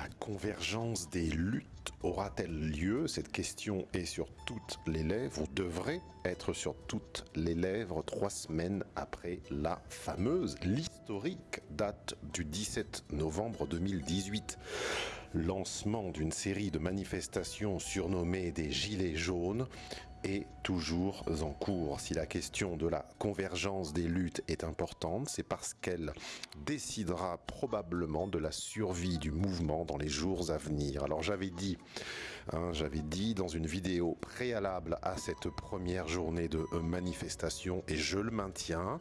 La convergence des luttes aura-t-elle lieu? Cette question est sur toutes les lèvres, ou devrait être sur toutes les lèvres, trois semaines après la fameuse, l'historique date du 17 novembre 2018 lancement d'une série de manifestations surnommées des Gilets jaunes est toujours en cours. Si la question de la convergence des luttes est importante, c'est parce qu'elle décidera probablement de la survie du mouvement dans les jours à venir. Alors j'avais dit, hein, j'avais dit dans une vidéo préalable à cette première journée de manifestation, et je le maintiens,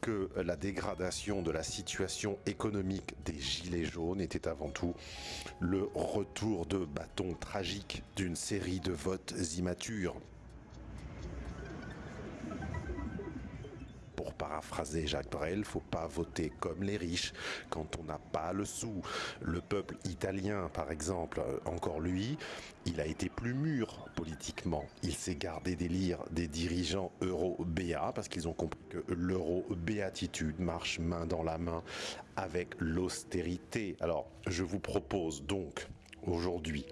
que la dégradation de la situation économique des Gilets jaunes était avant tout le retour de bâton tragique d'une série de votes immatures pour paraphraser Jacques Brel, faut pas voter comme les riches quand on n'a pas le sou. Le peuple italien, par exemple, euh, encore lui, il a été plus mûr politiquement. Il s'est gardé d'élire des dirigeants euro-béats parce qu'ils ont compris que l'euro-béatitude marche main dans la main avec l'austérité. Alors, je vous propose donc aujourd'hui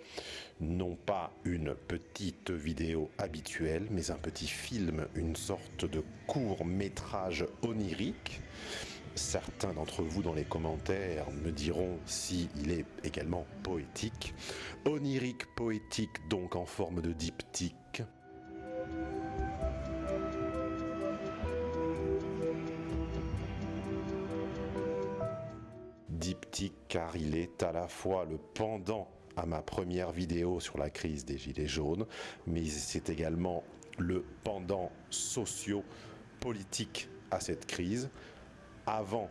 non pas une petite vidéo habituelle, mais un petit film, une sorte de court métrage onirique. Certains d'entre vous dans les commentaires me diront si il est également poétique. Onirique poétique donc en forme de diptyque. Diptyque car il est à la fois le pendant à ma première vidéo sur la crise des Gilets jaunes, mais c'est également le pendant socio-politique à cette crise, avant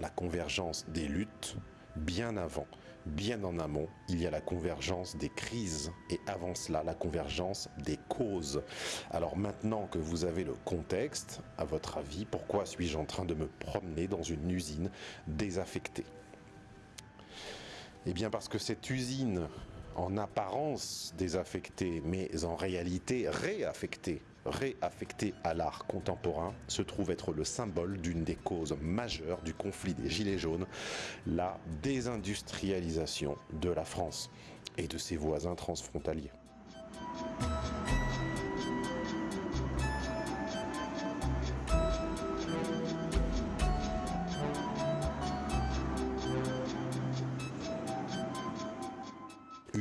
la convergence des luttes, bien avant, bien en amont, il y a la convergence des crises et avant cela, la convergence des causes. Alors maintenant que vous avez le contexte, à votre avis, pourquoi suis-je en train de me promener dans une usine désaffectée? Eh bien parce que cette usine, en apparence désaffectée, mais en réalité réaffectée, réaffectée à l'art contemporain, se trouve être le symbole d'une des causes majeures du conflit des Gilets jaunes, la désindustrialisation de la France et de ses voisins transfrontaliers.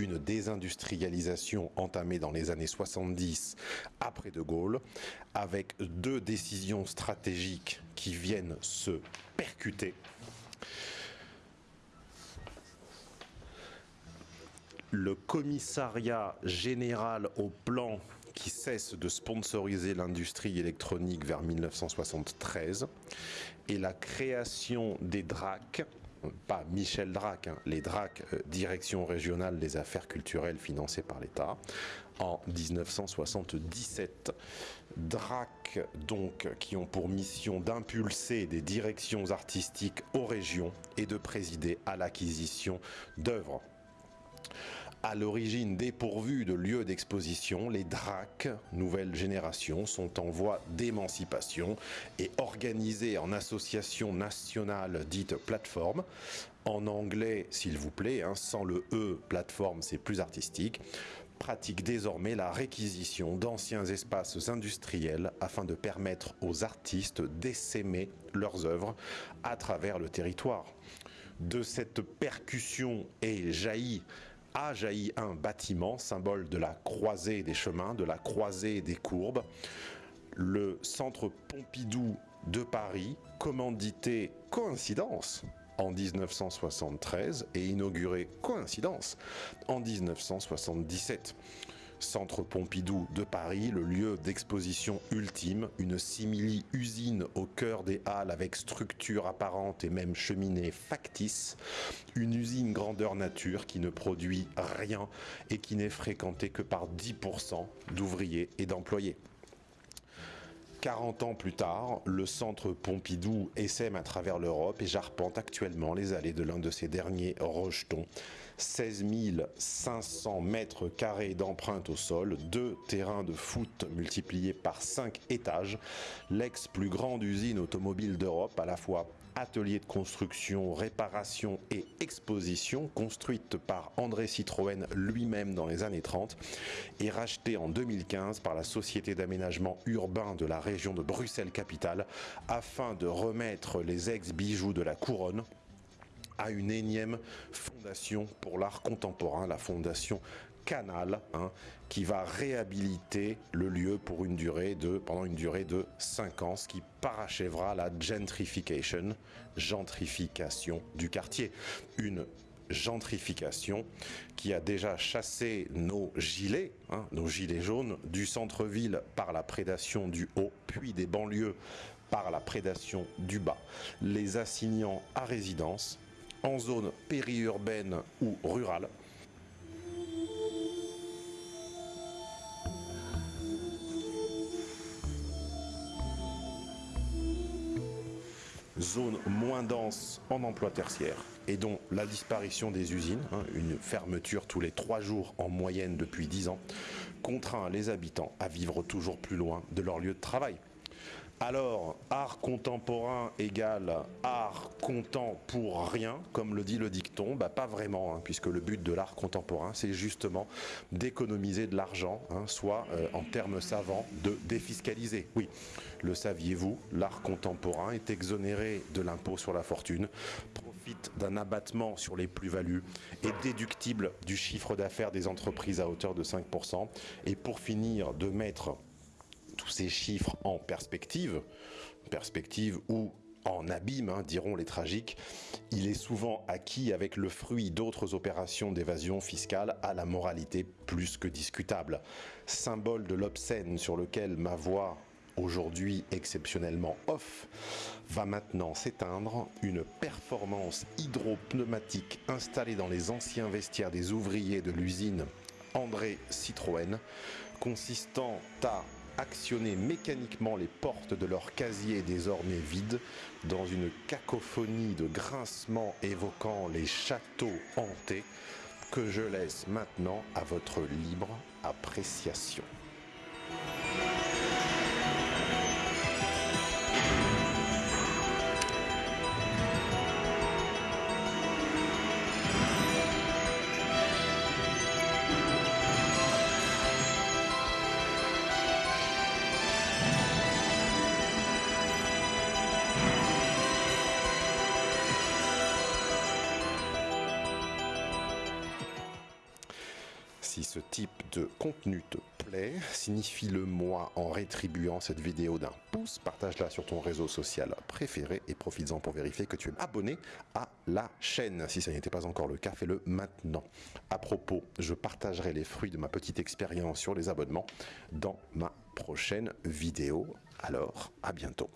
Une désindustrialisation entamée dans les années 70 après De Gaulle, avec deux décisions stratégiques qui viennent se percuter. Le commissariat général au plan qui cesse de sponsoriser l'industrie électronique vers 1973 et la création des DRAC, pas Michel Drac, hein, les DRAC, euh, Direction régionale des affaires culturelles financées par l'État, en 1977. DRAC, donc, qui ont pour mission d'impulser des directions artistiques aux régions et de présider à l'acquisition d'œuvres à l'origine dépourvus de lieux d'exposition, les DRAC, nouvelle génération, sont en voie d'émancipation et organisés en association nationale dite plateforme. En anglais, s'il vous plaît, hein, sans le E, plateforme, c'est plus artistique pratique désormais la réquisition d'anciens espaces industriels afin de permettre aux artistes d'essaimer leurs œuvres à travers le territoire. De cette percussion est jailli a jailli un bâtiment, symbole de la croisée des chemins, de la croisée des courbes, le centre Pompidou de Paris, commandité coïncidence en 1973 et inauguré coïncidence en 1977. Centre Pompidou de Paris, le lieu d'exposition ultime, une simili-usine au cœur des Halles avec structure apparente et même cheminée factice, une usine grandeur nature qui ne produit rien et qui n'est fréquentée que par 10% d'ouvriers et d'employés. 40 ans plus tard, le centre Pompidou essaime à travers l'Europe et j'arpente actuellement les allées de l'un de ses derniers rejetons. 16 500 mètres carrés d'empreinte au sol, deux terrains de foot multipliés par 5 étages, l'ex plus grande usine automobile d'Europe, à la fois atelier de construction, réparation et exposition, construite par André Citroën lui-même dans les années 30 et rachetée en 2015 par la Société d'aménagement urbain de la région de Bruxelles-Capitale afin de remettre les ex-bijoux de la couronne à une énième fondation pour l'art contemporain, la fondation Canal, hein, qui va réhabiliter le lieu pour une durée de, pendant une durée de 5 ans, ce qui parachèvera la gentrification, gentrification du quartier. Une gentrification qui a déjà chassé nos gilets, hein, nos gilets jaunes, du centre-ville par la prédation du haut, puis des banlieues par la prédation du bas, les assignant à résidence en zone périurbaine ou rurale, zone moins dense en emploi tertiaire et dont la disparition des usines, hein, une fermeture tous les trois jours en moyenne depuis dix ans, contraint les habitants à vivre toujours plus loin de leur lieu de travail. Alors, art contemporain égale art content pour rien, comme le dit le dicton, bah pas vraiment, hein, puisque le but de l'art contemporain, c'est justement d'économiser de l'argent, hein, soit euh, en termes savants, de défiscaliser. Oui, le saviez-vous, l'art contemporain est exonéré de l'impôt sur la fortune, profite d'un abattement sur les plus-values, est déductible du chiffre d'affaires des entreprises à hauteur de 5%, et pour finir de mettre tous ces chiffres en perspective, perspective ou en abîme, hein, diront les tragiques, il est souvent acquis avec le fruit d'autres opérations d'évasion fiscale à la moralité plus que discutable. Symbole de l'obscène sur lequel ma voix aujourd'hui exceptionnellement off, va maintenant s'éteindre une performance hydropneumatique installée dans les anciens vestiaires des ouvriers de l'usine André Citroën, consistant à actionner mécaniquement les portes de leur casier désormais vide dans une cacophonie de grincements évoquant les châteaux hantés que je laisse maintenant à votre libre appréciation. Si ce type de contenu te plaît, signifie-le moi en rétribuant cette vidéo d'un pouce, partage-la sur ton réseau social préféré et profites-en pour vérifier que tu es abonné à la chaîne. Si ça n'était pas encore le cas, fais-le maintenant. À propos, je partagerai les fruits de ma petite expérience sur les abonnements dans ma prochaine vidéo. Alors, à bientôt.